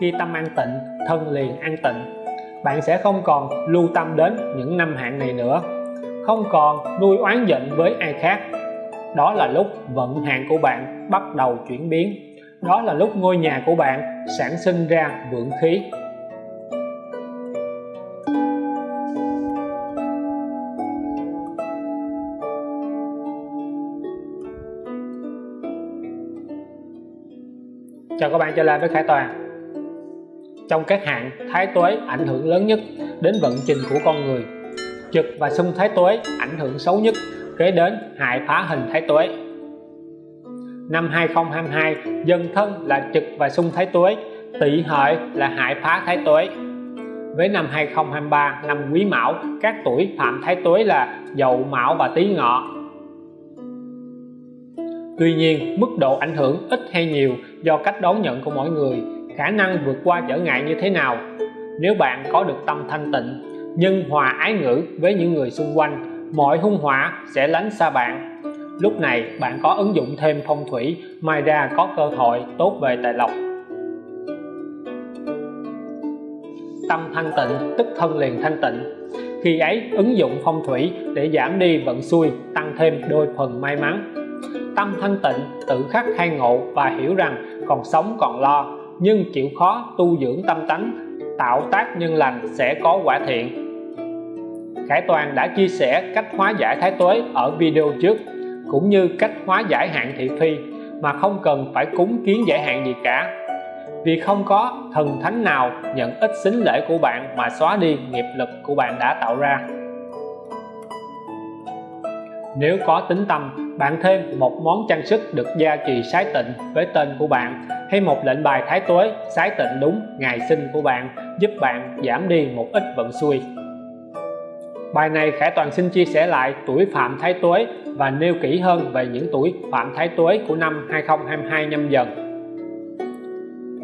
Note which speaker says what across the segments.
Speaker 1: khi tâm an tịnh, thân liền an tịnh. Bạn sẽ không còn lưu tâm đến những năm hạn này nữa. Không còn nuôi oán giận với ai khác. Đó là lúc vận hạn của bạn bắt đầu chuyển biến. Đó là lúc ngôi nhà của bạn sản sinh ra vượng khí. Chào các bạn trở lại với Khải Toàn trong các hạn thái tuế ảnh hưởng lớn nhất đến vận trình của con người. Trực và xung thái tuế ảnh hưởng xấu nhất, kế đến hại phá hình thái tuế. Năm 2022 dân thân là trực và xung thái tuế, tỵ hợi là hại phá thái tuế. Với năm 2023 năm quý mão, các tuổi phạm thái tuế là dậu mão và tý ngọ. Tuy nhiên, mức độ ảnh hưởng ít hay nhiều do cách đón nhận của mỗi người khả năng vượt qua trở ngại như thế nào. Nếu bạn có được tâm thanh tịnh, nhân hòa ái ngữ với những người xung quanh, mọi hung họa sẽ lánh xa bạn. Lúc này, bạn có ứng dụng thêm phong thủy mai ra có cơ hội tốt về tài lộc. Tâm thanh tịnh, tức thân liền thanh tịnh. Khi ấy, ứng dụng phong thủy để giảm đi vận xui, tăng thêm đôi phần may mắn. Tâm thanh tịnh, tự khắc khai ngộ và hiểu rằng còn sống còn lo nhưng chịu khó tu dưỡng tâm tánh, tạo tác nhân lành sẽ có quả thiện. Khải Toàn đã chia sẻ cách hóa giải thái tuế ở video trước, cũng như cách hóa giải hạn thị phi mà không cần phải cúng kiến giải hạn gì cả. Vì không có thần thánh nào nhận ít xính lễ của bạn mà xóa đi nghiệp lực của bạn đã tạo ra. Nếu có tính tâm, bạn thêm một món trang sức được gia trì sái tịnh với tên của bạn hay một lệnh bài thái tuế sái tịnh đúng ngày sinh của bạn, giúp bạn giảm đi một ít vận xui. Bài này Khải Toàn xin chia sẻ lại tuổi Phạm Thái Tuế và nêu kỹ hơn về những tuổi Phạm Thái Tuế của năm 2022 nhâm dần.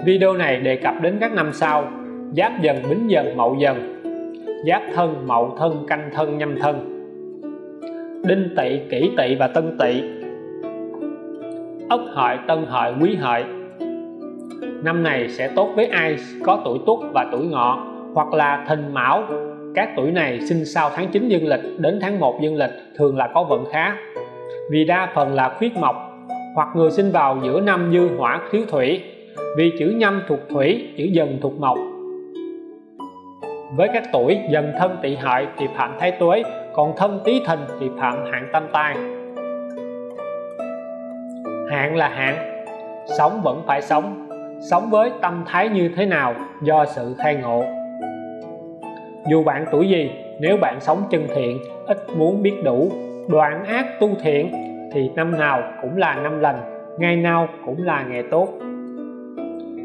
Speaker 1: Video này đề cập đến các năm sau, Giáp dần, Bính dần, Mậu dần, Giáp thân, Mậu thân, Canh thân, Nhâm thân, Đinh Tỵ, Kỷ Tỵ và Tân Tỵ, Ất Hợi, Tân Hợi, Quý Hợi năm này sẽ tốt với ai có tuổi Tuất và tuổi Ngọ, hoặc là Thìn Mão. Các tuổi này sinh sau tháng 9 dương lịch đến tháng 1 dương lịch, thường là có vận khá. Vì đa phần là khuyết mộc, hoặc người sinh vào giữa năm dư hỏa thiếu thủy. Vì chữ nhâm thuộc thủy, chữ dần thuộc mộc. Với các tuổi dần thân tỵ hợi thì phạm thái tuế, còn thân tý thìn thì phạm hạn tam tai. Hạn là hạn sống vẫn phải sống sống với tâm thái như thế nào do sự khai ngộ? Dù bạn tuổi gì, nếu bạn sống chân thiện, ít muốn biết đủ, đoạn ác tu thiện, thì năm nào cũng là năm lành, ngày nào cũng là ngày tốt.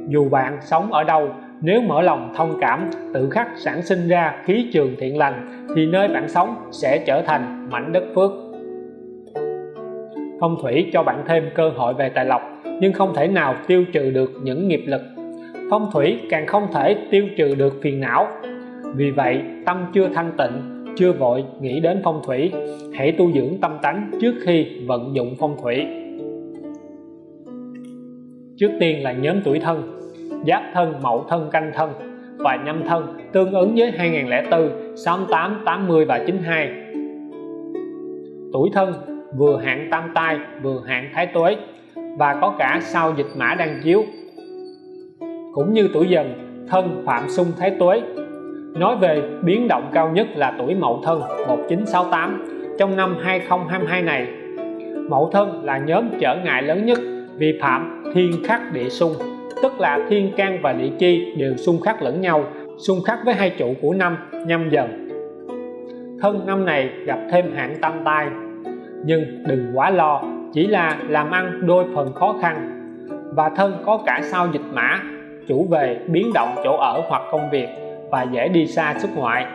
Speaker 1: Dù bạn sống ở đâu, nếu mở lòng thông cảm, tự khắc sản sinh ra khí trường thiện lành, thì nơi bạn sống sẽ trở thành mảnh đất phước. Phong thủy cho bạn thêm cơ hội về tài lộc nhưng không thể nào tiêu trừ được những nghiệp lực. Phong thủy càng không thể tiêu trừ được phiền não. Vì vậy, tâm chưa thanh tịnh, chưa vội nghĩ đến phong thủy, hãy tu dưỡng tâm tánh trước khi vận dụng phong thủy. Trước tiên là nhóm tuổi thân, giáp thân mậu thân, canh thân và nhâm thân, tương ứng với 2004 68 80 và 92 tuổi thân, vừa hạn tam tai, vừa hạn thái tuế và có cả sao dịch mã đang chiếu. Cũng như tuổi dần, thân phạm xung thái tuế, nói về biến động cao nhất là tuổi mậu thân 1968 trong năm 2022 này. Mậu thân là nhóm trở ngại lớn nhất vì phạm thiên khắc địa xung, tức là thiên can và địa chi đều xung khắc lẫn nhau, xung khắc với hai trụ của năm, nhâm dần. Thân năm này gặp thêm hạn tam tai, nhưng đừng quá lo chỉ là làm ăn đôi phần khó khăn và thân có cả sao dịch mã, chủ về biến động chỗ ở hoặc công việc và dễ đi xa xuất ngoại.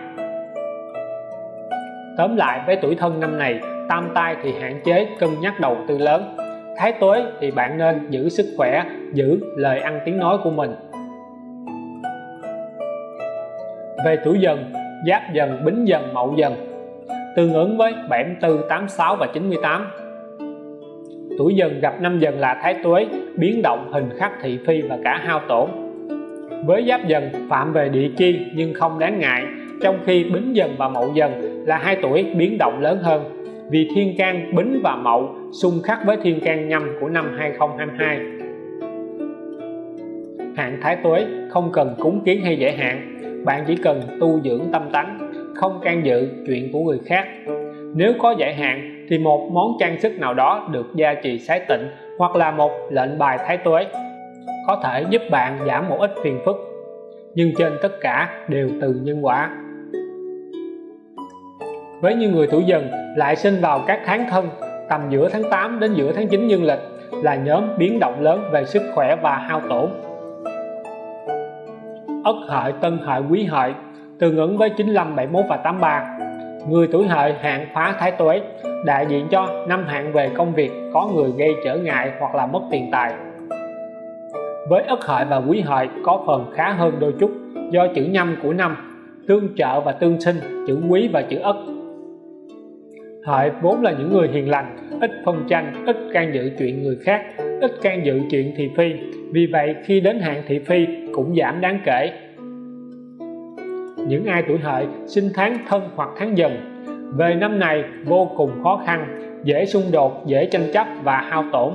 Speaker 1: Tóm lại với tuổi thân năm này, tam tai thì hạn chế cân nhắc đầu tư lớn. Thái tuế thì bạn nên giữ sức khỏe, giữ lời ăn tiếng nói của mình. Về tuổi dần, giáp dần, bính dần, mậu dần. Tương ứng với 74 86 và 98 tuổi dần gặp năm dần là thái tuế, biến động hình khắc thị phi và cả hao tổn. Với giáp dần, phạm về địa chi nhưng không đáng ngại, trong khi bính dần và mậu dần là hai tuổi biến động lớn hơn. Vì thiên can, bính và mậu xung khắc với thiên can nhâm của năm 2022 hạn thái tuế không cần cúng kiến hay giải hạn, bạn chỉ cần tu dưỡng tâm tánh, không can dự chuyện của người khác. Nếu có giải hạn thì một món trang sức nào đó được gia trì sái tịnh hoặc là một lệnh bài thái tuế có thể giúp bạn giảm một ít phiền phức. Nhưng trên tất cả đều từ nhân quả. Với những người tuổi dần lại sinh vào các tháng thân, tầm giữa tháng 8 đến giữa tháng 9 dương lịch là nhóm biến động lớn về sức khỏe và hao tổn. Ất hợi, tân hợi, quý hợi tương ứng với 95 71 và 83 người tuổi hợi hạn phá thái tuế, đại diện cho năm hạn về công việc, có người gây trở ngại hoặc là mất tiền tài. Với ất hợi và quý hợi có phần khá hơn đôi chút, do chữ nhâm của năm, tương trợ và tương sinh, chữ quý và chữ ất. Hợi vốn là những người hiền lành, ít phân tranh, ít can dự chuyện người khác, ít can dự chuyện thị phi. Vì vậy, khi đến hạn thị phi cũng giảm đáng kể những ai tuổi hợi sinh tháng thân hoặc tháng dần. Về năm này vô cùng khó khăn dễ xung đột dễ tranh chấp và hao tổn.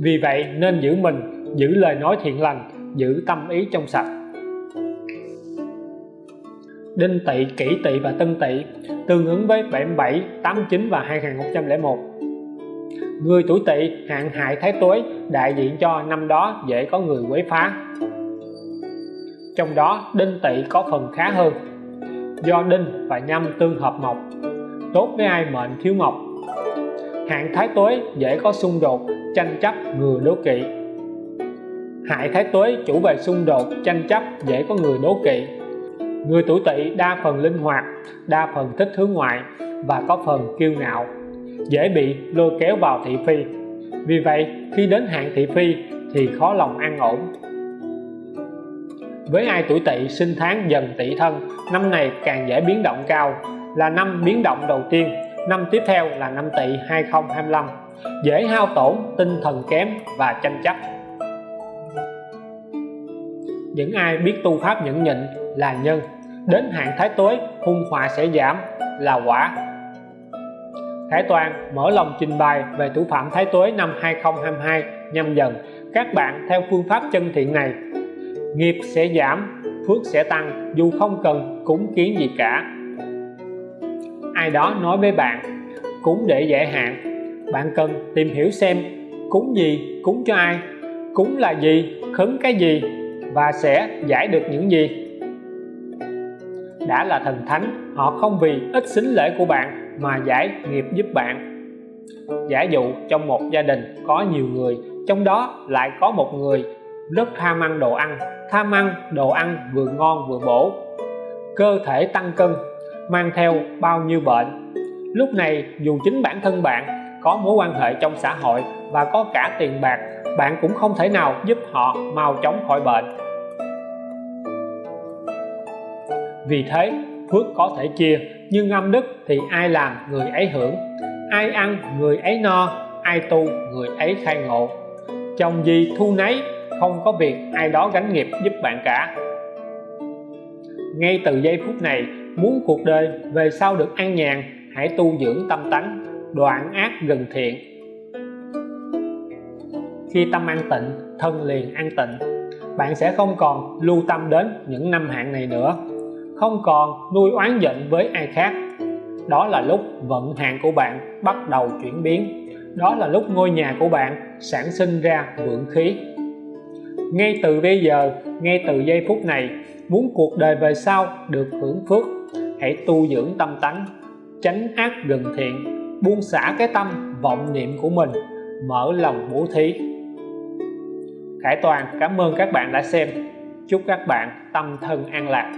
Speaker 1: Vì vậy nên giữ mình giữ lời nói thiện lành giữ tâm ý trong sạch. Đinh Tỵ, Kỷ Tỵ và Tân Tỵ tương ứng với 77, 89 và 2001 Người tuổi Tỵ hạn hại thái tuế đại diện cho năm đó dễ có người quấy phá trong đó, đinh tỵ có phần khá hơn. Do đinh và nhâm tương hợp mộc, tốt với ai mệnh thiếu mộc. Hạn thái tuế dễ có xung đột, tranh chấp người đố kỵ. Hại thái tuế chủ về xung đột, tranh chấp dễ có người đố kỵ. Người tuổi tỵ đa phần linh hoạt, đa phần thích hướng ngoại và có phần kiêu ngạo, dễ bị lôi kéo vào thị phi. Vì vậy, khi đến hạn thị phi thì khó lòng an ổn với ai tuổi tỵ sinh tháng dần tỵ thân, năm này càng dễ biến động cao. Là năm biến động đầu tiên, năm tiếp theo là năm tỵ 2025 dễ hao tổn, tinh thần kém và tranh chấp. Những ai biết tu pháp nhẫn nhịn là nhân. Đến hạn thái tuế, hung họa sẽ giảm, là quả. Thái Toàn mở lòng trình bày về thủ phạm Thái Tuế năm 2022 nhâm dần. Các bạn theo phương pháp chân thiện này nghiệp sẽ giảm, phước sẽ tăng, dù không cần cúng kiến gì cả. Ai đó nói với bạn, cúng để giải hạn. Bạn cần tìm hiểu xem, cúng gì, cúng cho ai, cúng là gì, khấn cái gì và sẽ giải được những gì. Đã là thần thánh, họ không vì ít xính lễ của bạn mà giải nghiệp giúp bạn. Giả dụ trong một gia đình có nhiều người, trong đó lại có một người rất tham ăn đồ ăn. Tham ăn đồ ăn vừa ngon vừa bổ. Cơ thể tăng cân, mang theo bao nhiêu bệnh. Lúc này, dù chính bản thân bạn có mối quan hệ trong xã hội và có cả tiền bạc, bạn cũng không thể nào giúp họ mau chóng khỏi bệnh. Vì thế, phước có thể chia, nhưng âm đức thì ai làm người ấy hưởng? Ai ăn người ấy no, ai tu người ấy khai ngộ? Chồng gì thu nấy không có việc ai đó gánh nghiệp giúp bạn cả. Ngay từ giây phút này, muốn cuộc đời về sau được an nhàn, hãy tu dưỡng tâm tánh, đoạn ác gần thiện. Khi tâm an tịnh, thân liền an tịnh, bạn sẽ không còn lưu tâm đến những năm hạn này nữa. Không còn nuôi oán giận với ai khác. Đó là lúc vận hạn của bạn bắt đầu chuyển biến. Đó là lúc ngôi nhà của bạn sản sinh ra vượng khí ngay từ bây giờ, ngay từ giây phút này, muốn cuộc đời về sau được hưởng phước, hãy tu dưỡng tâm tánh tránh ác gần thiện, buông xả cái tâm, vọng niệm của mình, mở lòng bố thí. Khải Toàn, cảm ơn các bạn đã xem. Chúc các bạn tâm thân an lạc.